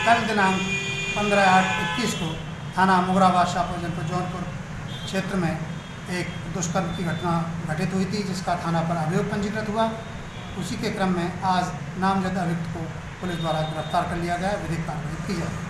कल दिनांक पंद्रह आठ इक्कीस को थाना मुगराबाद शाहपुर जनपद जौनपुर क्षेत्र में एक दुष्कर्म की घटना घटित हुई थी, जिसका थाना पर अभियोग पंजीकृत हुआ। उसी के क्रम में आज नामजद अभियुक्त को पुलिस द्वारा गिरफ़्तार कर लिया गया। विधिक कार्रवाई की जाएगी।